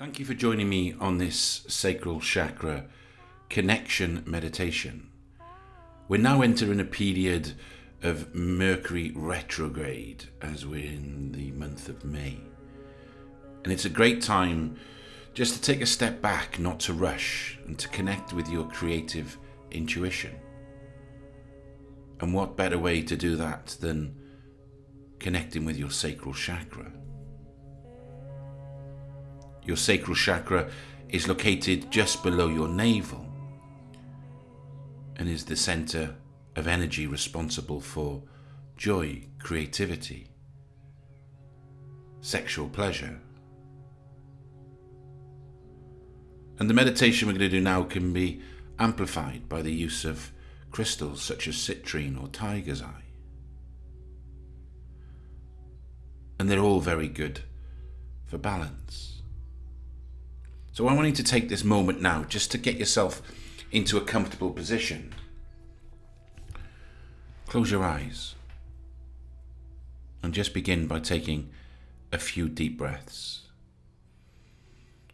Thank you for joining me on this sacral chakra connection meditation. We're now entering a period of Mercury retrograde as we're in the month of May. And it's a great time just to take a step back, not to rush, and to connect with your creative intuition. And what better way to do that than connecting with your sacral chakra? Your sacral chakra is located just below your navel and is the center of energy responsible for joy, creativity, sexual pleasure. And the meditation we're going to do now can be amplified by the use of crystals such as citrine or tiger's eye. And they're all very good for balance. So I want you to take this moment now just to get yourself into a comfortable position. Close your eyes and just begin by taking a few deep breaths.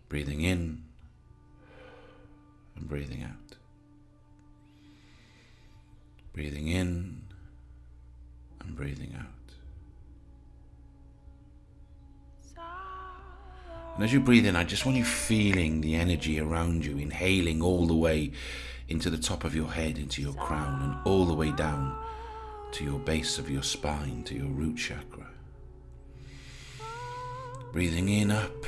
Breathing in and breathing out. Breathing in and breathing out. And as you breathe in, I just want you feeling the energy around you, inhaling all the way into the top of your head, into your crown, and all the way down to your base of your spine, to your root chakra. Breathing in up,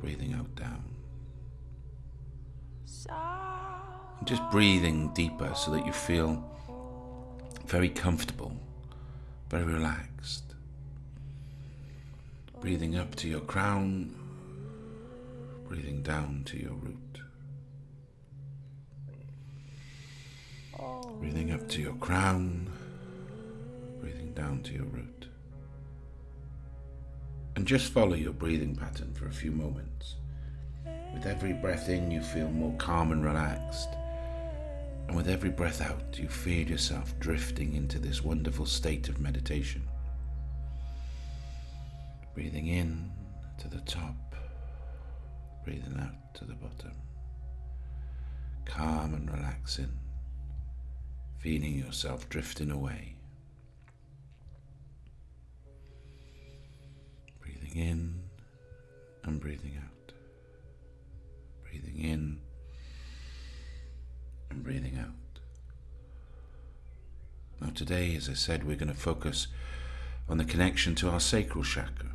breathing out down. And just breathing deeper so that you feel very comfortable, very relaxed. Breathing up to your crown, breathing down to your root. Breathing up to your crown, breathing down to your root. And just follow your breathing pattern for a few moments. With every breath in, you feel more calm and relaxed. And with every breath out, you feel yourself drifting into this wonderful state of meditation. Breathing in to the top, breathing out to the bottom. Calm and relaxing, feeling yourself drifting away. Breathing in and breathing out. Breathing in and breathing out. Now, today, as I said, we're going to focus on the connection to our sacral chakra.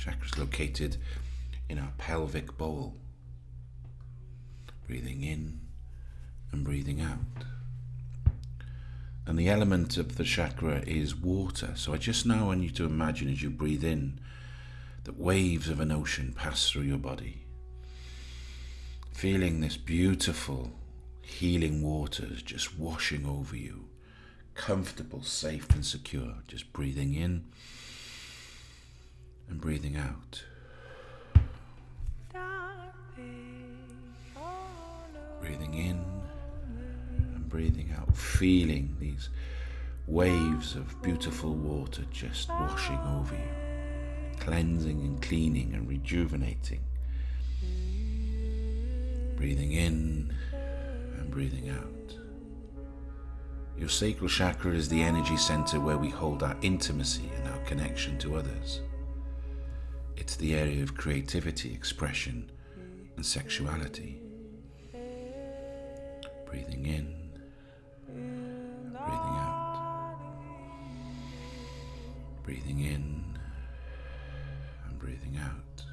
Chakra is located in our pelvic bowl. Breathing in and breathing out. And the element of the chakra is water. So I just now want you to imagine as you breathe in that waves of an ocean pass through your body. Feeling this beautiful healing waters just washing over you. Comfortable, safe, and secure. Just breathing in and breathing out. Breathing in and breathing out, feeling these waves of beautiful water just washing over you, cleansing and cleaning and rejuvenating. Breathing in and breathing out. Your sacral chakra is the energy center where we hold our intimacy and our connection to others. It's the area of creativity, expression, and sexuality. Breathing in, breathing out. Breathing in and breathing out.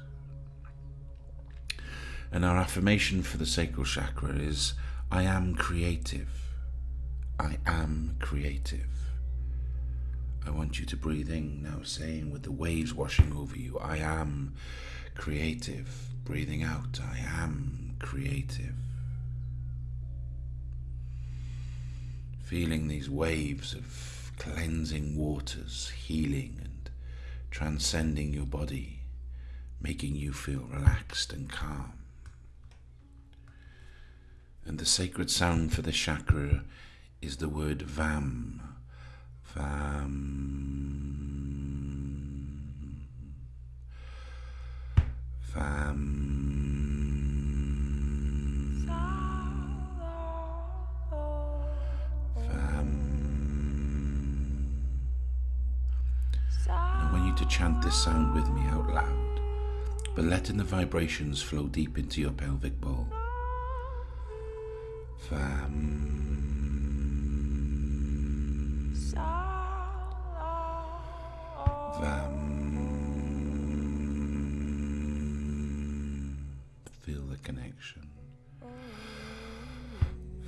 And our affirmation for the sacral chakra is I am creative. I am creative. I want you to breathe in now, saying with the waves washing over you, I am creative. Breathing out, I am creative. Feeling these waves of cleansing waters, healing and transcending your body, making you feel relaxed and calm. And the sacred sound for the chakra is the word VAM. VAM. I want you to chant this sound with me out loud, but letting the vibrations flow deep into your pelvic bowl. Vam. Connection.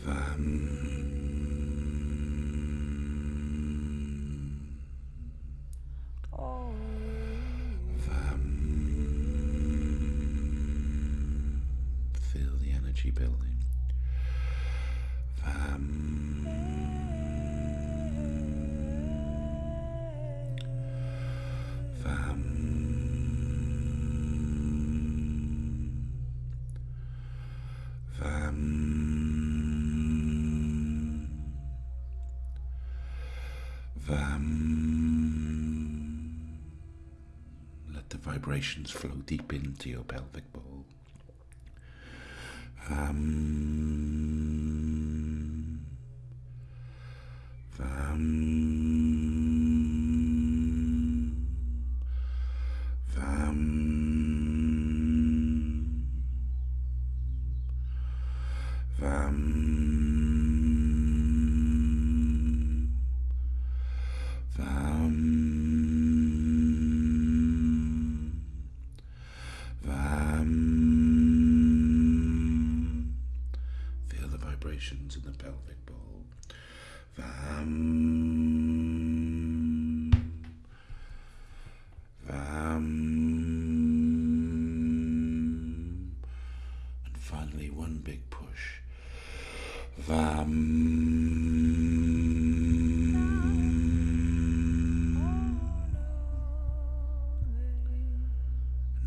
Vam. Feel the energy building. Vibrations flow deep into your pelvic bowl.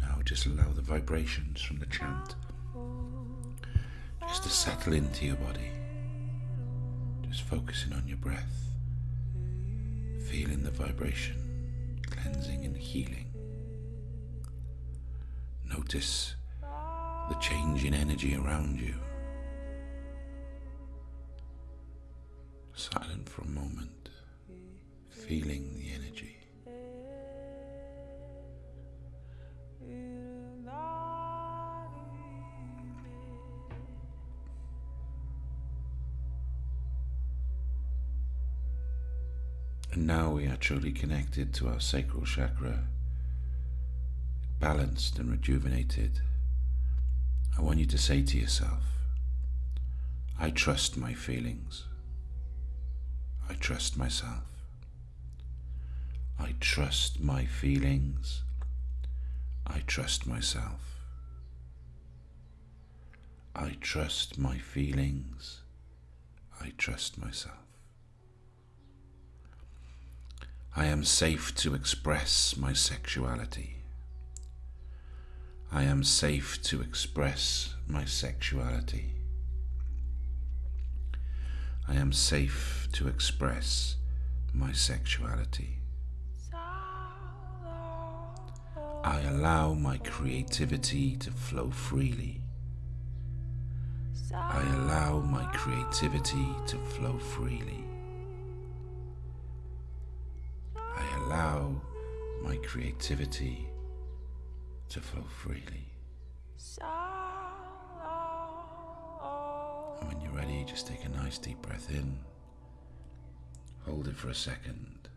Now just allow the vibrations from the chant just to settle into your body. Just focusing on your breath, feeling the vibration, cleansing and healing. Notice the change in energy around you. Silent for a moment, feeling the energy. And now we are truly connected to our sacral chakra, balanced and rejuvenated. I want you to say to yourself, I trust my feelings. I trust myself. I trust my feelings. I trust myself. I trust my feelings. I trust myself. I am safe to express my sexuality. I am safe to express my sexuality. I am safe to express my sexuality. I allow my creativity to flow freely. I allow my creativity to flow freely. I allow my creativity to flow freely. When you're ready, just take a nice deep breath in. Hold it for a second.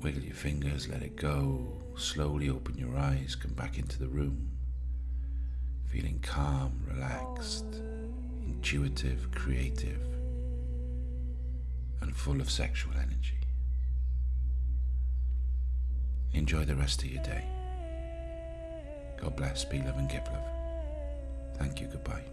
Wiggle your fingers, let it go. Slowly open your eyes, come back into the room. Feeling calm, relaxed, intuitive, creative, and full of sexual energy. Enjoy the rest of your day. God bless, be love, and give love. Thank you, goodbye.